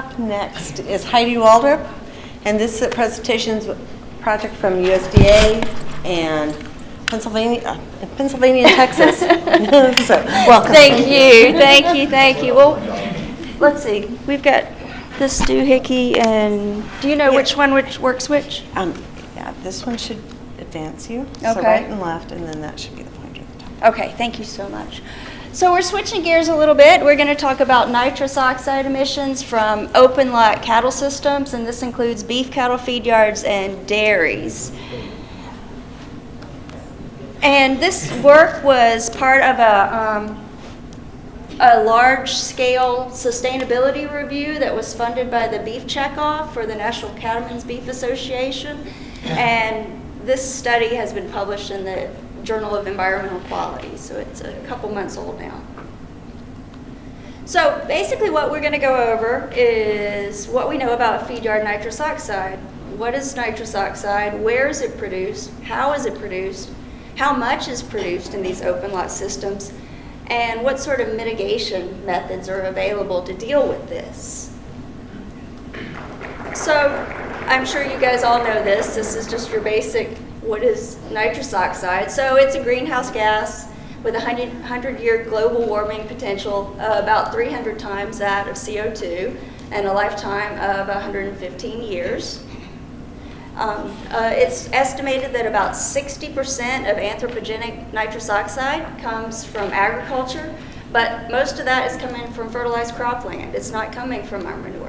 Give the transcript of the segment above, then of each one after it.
Up next is Heidi Waldrip, and this presentation's a project from USDA and Pennsylvania, uh, Pennsylvania and Texas. So, welcome. Thank you, thank you, thank you. Well, let's see, we've got this doohickey and, do you know Yeah. which one which works which? Um, yeah, this one should advance you. Okay. So right and left, and then that should be the pointer at the top. Okay, thank you so much. So we're switching gears a little bit. We're going to talk about nitrous oxide emissions from open lot cattle systems, and this includes beef cattle feed yards and dairies. And this work was part of a, um, a large-scale sustainability review that was funded by the Beef Checkoff for the National Cattlemen's Beef Association. And this study has been published in the Journal of Environmental Quality, so it's a couple months old now. So basically what we're going to go over is what we know about feed yard nitrous oxide. What is nitrous oxide? Where is it produced? How is it produced? How much is produced in these open lot systems? And what sort of mitigation methods are available to deal with this? So I'm sure you guys all know this. This is just your basic, what is nitrous oxide? So it's a greenhouse gas with a 100-year global warming potential, uh, about 300 times that of CO2, and a lifetime of 115 years. Um, uh, it's estimated that about 60% of anthropogenic nitrous oxide comes from agriculture, but most of that is coming from fertilized cropland. It's not coming from our manure.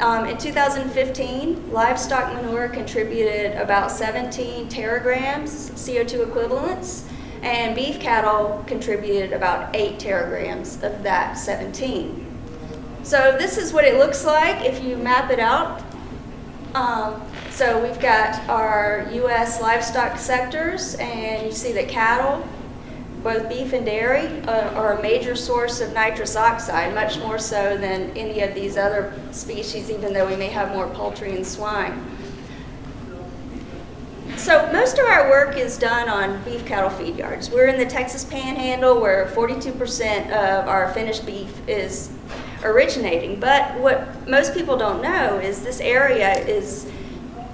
Um, in 2015, livestock manure contributed about 17 teragrams CO2 equivalents, and beef cattle contributed about 8 teragrams of that 17. So this is what it looks like if you map it out. Um, so we've got our U.S. livestock sectors, and you see that cattle, both beef and dairy, uh, are a major source of nitrous oxide, much more so than any of these other species, even though we may have more poultry and swine. So most of our work is done on beef cattle feed yards. We're in the Texas Panhandle where 42% of our finished beef is originating. But what most people don't know is this area is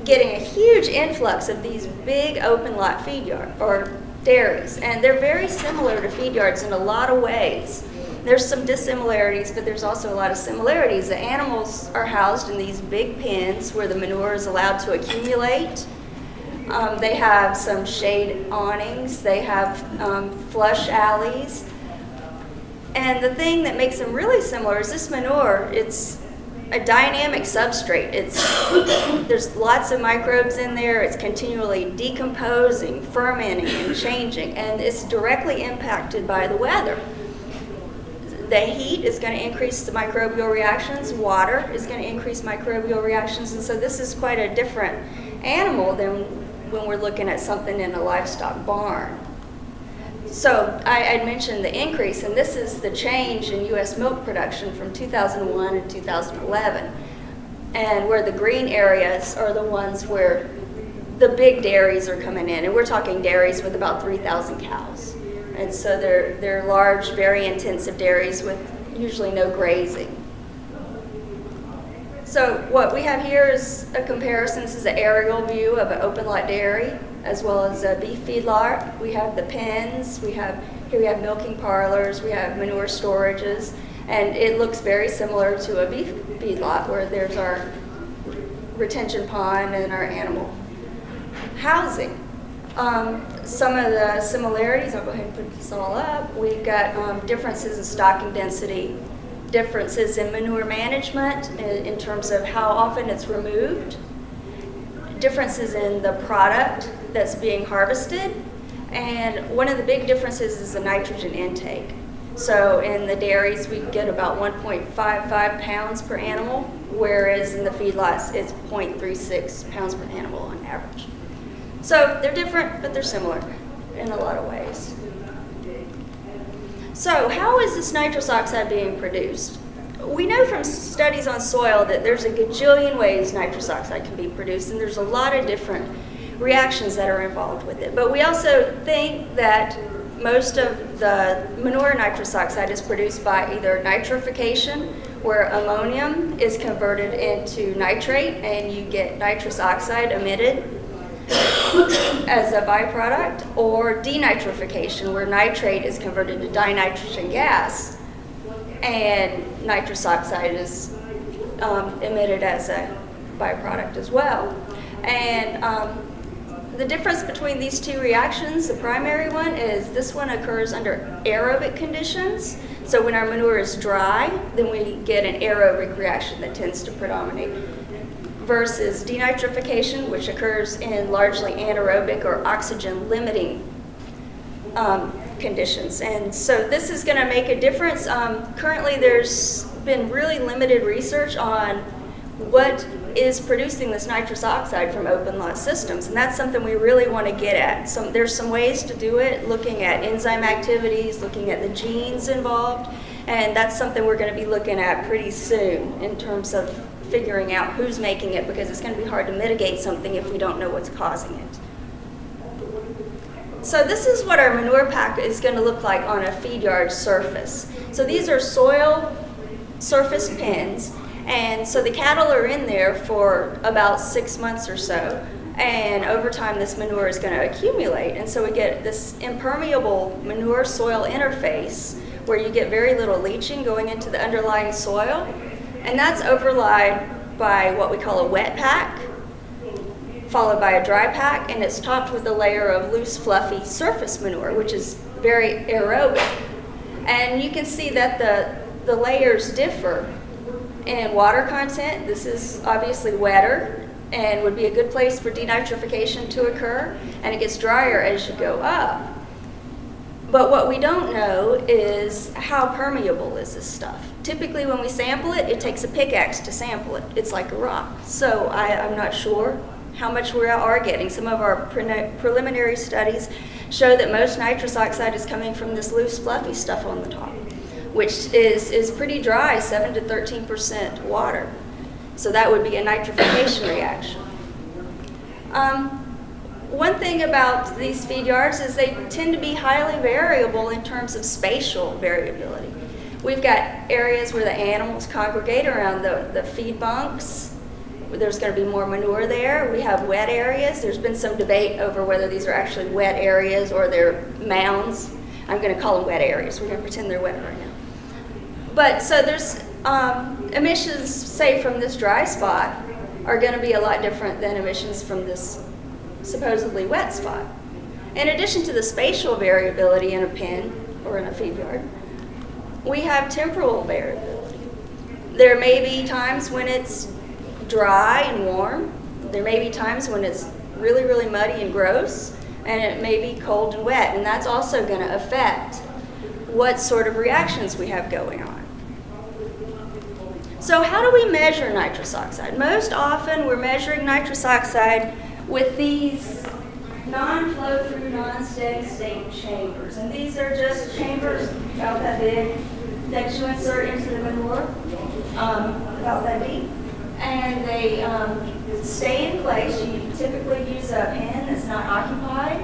getting a huge influx of these big open lot feed yard or dairies. And they're very similar to feed yards in a lot of ways. There's some dissimilarities, but there's also a lot of similarities. The animals are housed in these big pens where the manure is allowed to accumulate. Um, they have some shade awnings. They have um, flush alleys. And the thing that makes them really similar is this manure, it's a dynamic substrate. It's, there's lots of microbes in there. It's continually decomposing, fermenting, and changing. And it's directly impacted by the weather. The heat is going to increase the microbial reactions. Water is going to increase microbial reactions. And so this is quite a different animal than when we're looking at something in a livestock barn. So I had mentioned the increase, and this is the change in U.S. milk production from 2001 and 2011. And where the green areas are the ones where the big dairies are coming in, and we're talking dairies with about 3,000 cows. And so they're, they're large, very intensive dairies with usually no grazing. So what we have here is a comparison. This is an aerial view of an open lot dairy as well as a beef feedlot. We have the pens, we have, here we have milking parlors, we have manure storages, and it looks very similar to a beef feedlot where there's our retention pond and our animal housing. Um, some of the similarities, I'll go ahead and put this all up. We've got um, differences in stocking density, differences in manure management in, in terms of how often it's removed, differences in the product that's being harvested, and one of the big differences is the nitrogen intake. So in the dairies, we get about 1.55 pounds per animal, whereas in the feedlots, it's 0.36 pounds per animal on average. So they're different, but they're similar in a lot of ways. So how is this nitrous oxide being produced? We know from studies on soil that there's a gajillion ways nitrous oxide can be produced, and there's a lot of different reactions that are involved with it. But we also think that most of the manure nitrous oxide is produced by either nitrification, where ammonium is converted into nitrate and you get nitrous oxide emitted as a byproduct, or denitrification, where nitrate is converted to dinitrogen gas and nitrous oxide is um, emitted as a byproduct as well. And um, the difference between these two reactions, the primary one is this one occurs under aerobic conditions. So when our manure is dry, then we get an aerobic reaction that tends to predominate versus denitrification, which occurs in largely anaerobic or oxygen limiting um, conditions. And so this is going to make a difference. Um, currently, there's been really limited research on what is producing this nitrous oxide from open lot systems, and that's something we really want to get at. Some, there's some ways to do it, looking at enzyme activities, looking at the genes involved, and that's something we're going to be looking at pretty soon in terms of figuring out who's making it because it's going to be hard to mitigate something if we don't know what's causing it. So this is what our manure pack is going to look like on a feed yard surface. So these are soil surface pins, and so the cattle are in there for about six months or so. And over time, this manure is going to accumulate. And so we get this impermeable manure soil interface where you get very little leaching going into the underlying soil. And that's overlaid by what we call a wet pack, followed by a dry pack, and it's topped with a layer of loose, fluffy surface manure, which is very aerobic. And you can see that the, the layers differ in water content. This is obviously wetter and would be a good place for denitrification to occur, and it gets drier as you go up. But what we don't know is how permeable is this stuff. Typically when we sample it, it takes a pickaxe to sample it. It's like a rock. So I, am not sure how much we are getting. Some of our pre preliminary studies show that most nitrous oxide is coming from this loose fluffy stuff on the top, which is, is pretty dry, 7 to 13% water. So that would be a nitrification reaction. Um, one thing about these feed yards is they tend to be highly variable in terms of spatial variability. We've got areas where the animals congregate around the, the feed bunks. There's going to be more manure there. We have wet areas. There's been some debate over whether these are actually wet areas or they're mounds. I'm going to call them wet areas. We're going to pretend they're wet right now. But so there's um, emissions, say, from this dry spot are going to be a lot different than emissions from this supposedly wet spot. In addition to the spatial variability in a pen or in a feed yard, we have temporal variability. There may be times when it's dry and warm. There may be times when it's really, really muddy and gross, and it may be cold and wet, and that's also going to affect what sort of reactions we have going on. So how do we measure nitrous oxide? Most often we're measuring nitrous oxide with these non-flow through, non-steady state chambers. And these are just chambers about that big that you insert into the manure, um, about that deep. And they um, stay in place. You typically use a pen that's not occupied.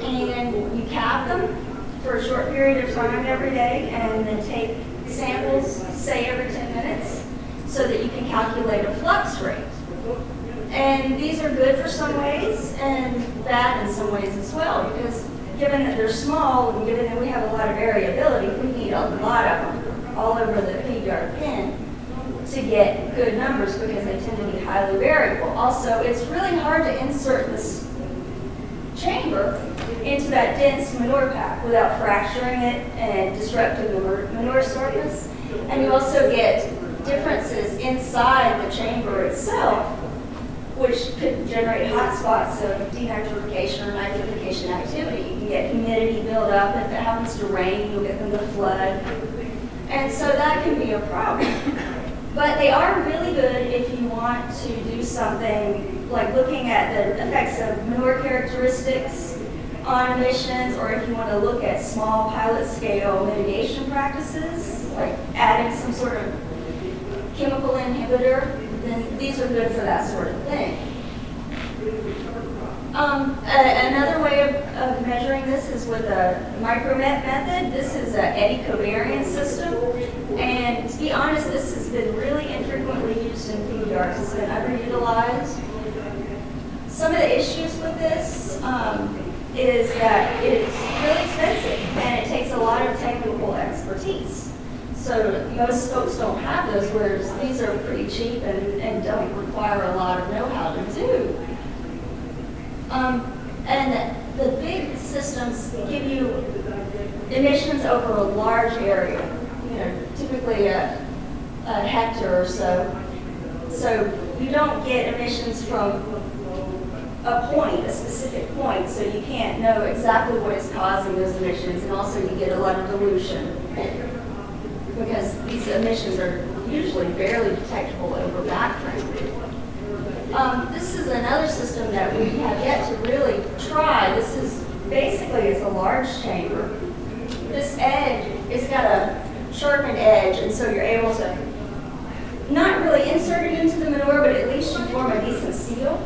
And you cap them for a short period of time every day and then take samples, say every 10 minutes, so that you can calculate a flux rate. And these are good for some ways and bad in some ways as well because given that they're small and given that we have a lot of variability, we need a lot of them all over the yard pen to get good numbers because they tend to be highly variable. Also, it's really hard to insert this chamber into that dense manure pack without fracturing it and disrupting the manure surface. And you also get differences inside the chamber itself which could generate hot spots of denitrification or nitrification activity. You can get humidity build up. If it happens to rain, you'll get them to flood. And so that can be a problem. But they are really good if you want to do something like looking at the effects of manure characteristics on emissions, or if you want to look at small pilot scale mitigation practices, like adding some sort of chemical inhibitor then these are good for that sort of thing. Um, another way of, of measuring this is with a micromet method. This is an eddy covariance system. And to be honest, this has been really infrequently used in feed yards. It's been underutilized. Some of the issues with this um, is that it's really expensive and it takes a lot of technical expertise. So most folks don't have those, whereas these are pretty cheap and, and don't require a lot of know-how to do. Um, and the big systems give you emissions over a large area, you know, typically a, a hectare or so. So you don't get emissions from a point, a specific point, so you can't know exactly what is causing those emissions, and also you get a lot of dilution. Because these emissions are usually barely detectable over background. Um, this is another system that we have yet to really try. This is basically it's a large chamber. This edge, it's got a sharpened edge, and so you're able to not really insert it into the manure, but at least you form a decent seal.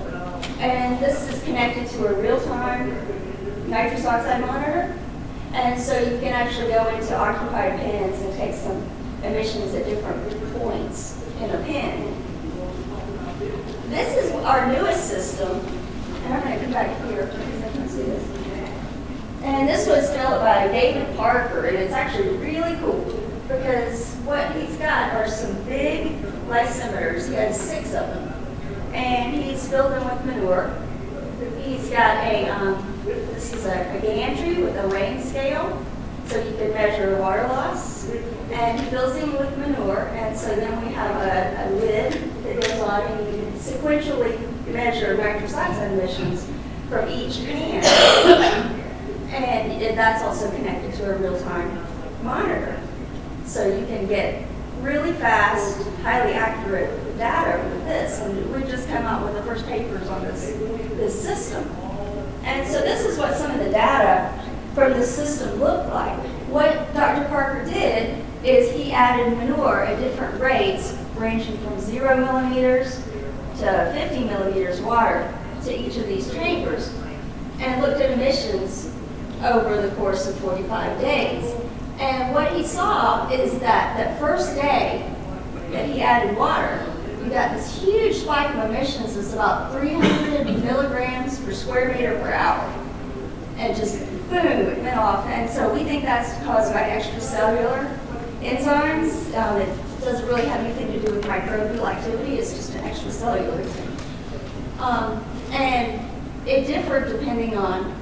And this is connected to a real-time nitrous oxide monitor. And so you can actually go into occupied pens and take some emissions at different points in a pen. This is our newest system, and I'm going to come back here because I can see this. And this was developed by David Parker, and it's actually really cool because what he's got are some big lysimeters. He has six of them, and filled them with manure. He's got a, um, this is a, a gantry with a rain scale, so you can measure water loss. And he fills them with manure, and so then we have a, a lid that goes on, and you can sequentially measure nitrous oxide emissions from each pan. And that's also connected to a real-time monitor. So you can get really fast, highly accurate data with this. And we've just come out with the first papers on this, this system. And so this is what some of the data from the system looked like. What Dr. Parker did is he added manure at different rates, ranging from zero millimeters to 50 millimeters water to each of these chambers, and looked at emissions over the course of 45 days. And what he saw is that that first day that he added water, you got this huge spike of emissions. It's about 300 milligrams per square meter per hour. And just boom, it went off. And so we think that's caused by extracellular enzymes. Um, it doesn't really have anything to do with microbial activity. It's just an extracellular thing. Um, and it differed depending on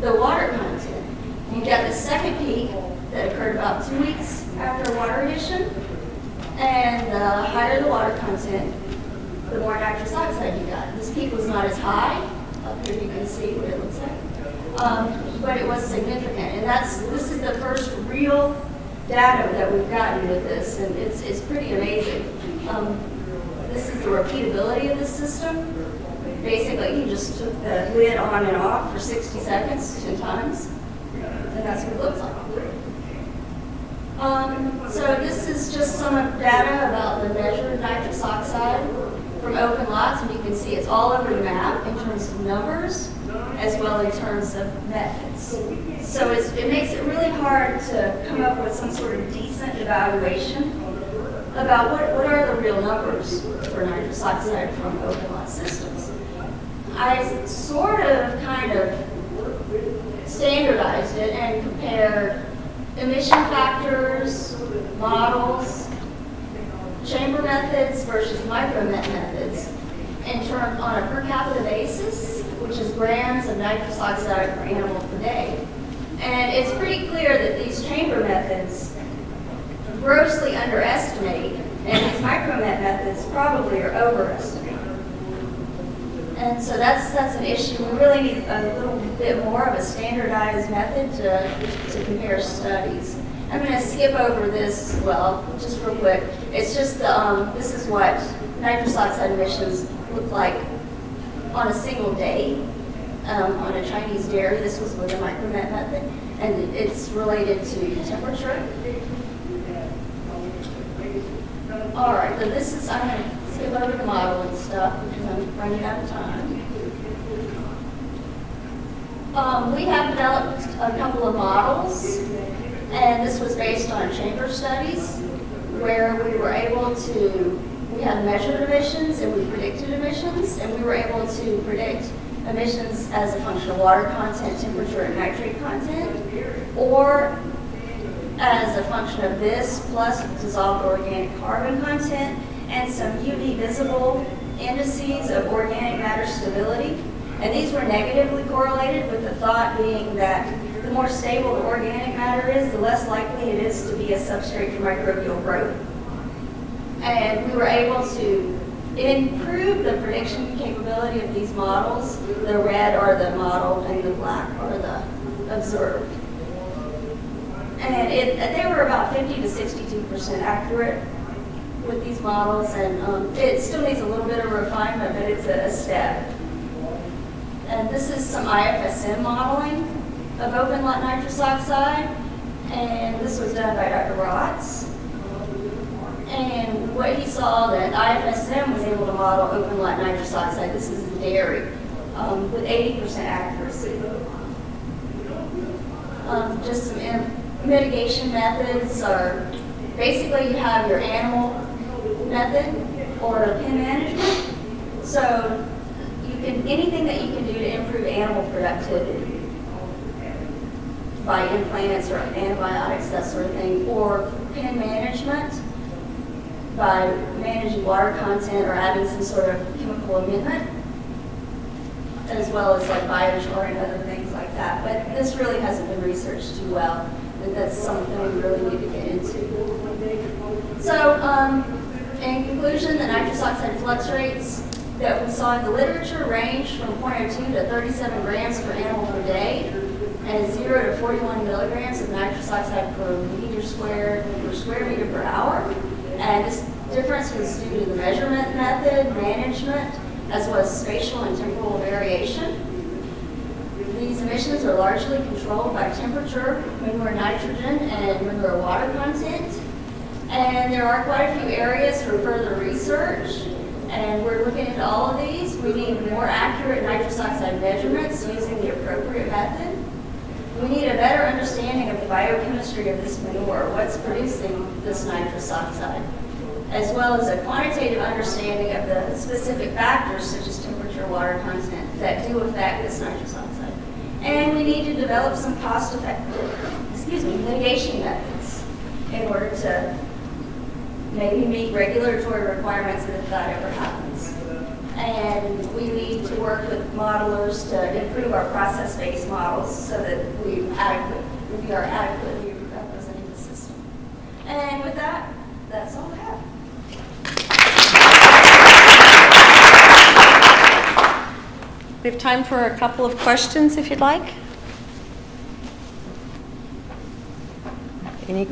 the water content. You got the second peak that occurred about two weeks after water addition, and the higher the water content, the more nitrous oxide you got. This peak was not as high. Up here you can see what it looks like. Um, but it was significant, and that's this is the first real data that we've gotten with this, and it's it's pretty amazing. Um, this is the repeatability of the system. Basically, you just took the lid on and off for 60 seconds, 10 times, and that's what it looks like. Um, so this is just some data about the measured nitrous oxide from open lots, and you can see it's all over the map in terms of numbers as well in terms of methods. So it makes it really hard to come up with some sort of decent evaluation about what, what are the real numbers for nitrous oxide from open lot systems. I sort of kind of standardized it and compared emission factors, models, chamber methods versus micromet methods terms on a per capita basis, which is grams of nitrous oxide per animal per day. And it's pretty clear that these chamber methods grossly underestimate, and these micromet methods probably are overestimated. And so that's that's an issue. We really need a little bit more of a standardized method to, to compare studies. I'm going to skip over this, well, just real quick. It's just, the, um, this is what nitrous oxide emissions look like on a single day um, on a Chinese dairy. This was with a micromet method, and it's related to temperature. All right, so this is, I'm going to the model and stuff because I'm running out of time. Um, we have developed a couple of models, and this was based on chamber studies, where we were able to, we had measured emissions and we predicted emissions, and we were able to predict emissions as a function of water content, temperature, and nitrate content, or as a function of this plus dissolved organic carbon content and some UV visible indices of organic matter stability. And these were negatively correlated with the thought being that the more stable the organic matter is, the less likely it is to be a substrate for microbial growth. And we were able to improve the prediction capability of these models. The red are the modeled and the black are the observed. And it, they were about 50 to 62% accurate with these models, and um, it still needs a little bit of refinement, but it's a, a step. And this is some IFSM modeling of open lot nitrous oxide, and this was done by Dr. Rotz. And what he saw that IFSM was able to model open lot nitrous oxide, this is dairy, um, with 80% accuracy. Um, just some mitigation methods are basically you have your animal method or pen management. So you can anything that you can do to improve animal productivity by implants or antibiotics, that sort of thing, or pen management by managing water content or adding some sort of chemical amendment, as well as like biochar and other things like that. But this really hasn't been researched too well, and that's something we really need to get into. So, um, in conclusion, the nitrous oxide flux rates that we saw in the literature range from 0.02 to 37 grams per animal per day, and 0 to 41 milligrams of nitrous oxide per meter squared per square meter per hour. And this difference was due to the measurement method, management, as well as spatial and temporal variation. These emissions are largely controlled by temperature, manure nitrogen, and manure water content. And there are quite a few areas for further research, and we're looking into all of these. We need more accurate nitrous oxide measurements using the appropriate method. We need a better understanding of the biochemistry of this manure, what's producing this nitrous oxide, as well as a quantitative understanding of the specific factors such as temperature, water content that do affect this nitrous oxide. And we need to develop some cost-effective, excuse me, mitigation methods in order to maybe meet regulatory requirements if that ever happens. And we need to work with modelers to improve our process-based models so that we adequate, we are adequately representing the system. And with that, that's all I have. We have time for a couple of questions if you'd like. Any,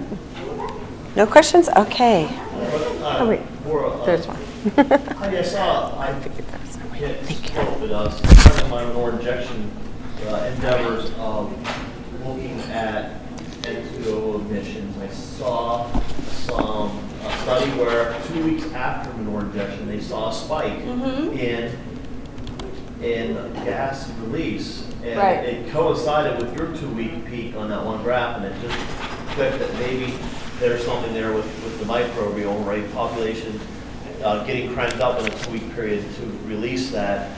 no questions? Okay. Uh, wait. for, uh, There's one. I saw, I Figured that was- hit Thank you. with us, part of my manure injection uh, endeavors of looking at N2O emissions. I saw some, a study where two weeks after manure injection, they saw a spike Mhm. in, in gas release. And Right. it coincided with your two-week peak on that one graph, and it just clicked that maybe there's something there with, with the microbial, right, population uh, getting cranked up in a two-week period to release that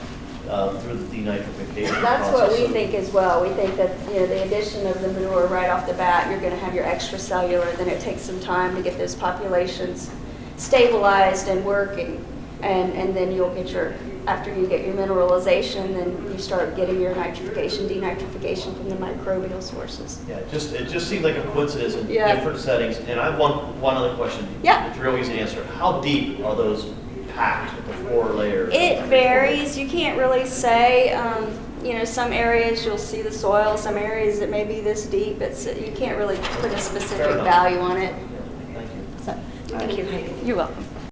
uh, through the denitrification process. That's what we think as well. We think that, you know, the addition of the manure right off the bat, you're gonna have your extracellular, then it takes some time to get those populations stabilized and working. And, and then you'll get your, after you get your mineralization, then you start getting your nitrification, denitrification from the microbial sources. Yeah, it just, it just seemed like a coincidence in Yeah. different settings. And I have one, one other question. Yeah. It's real easy to answer. How deep are those packed with the four layers? It varies. You can't really say. Um, you know, some areas you'll see the soil. Some areas it may be this deep. It's you can't really put a specific value on it. Yeah, Thank you. So, Thank you, You're welcome.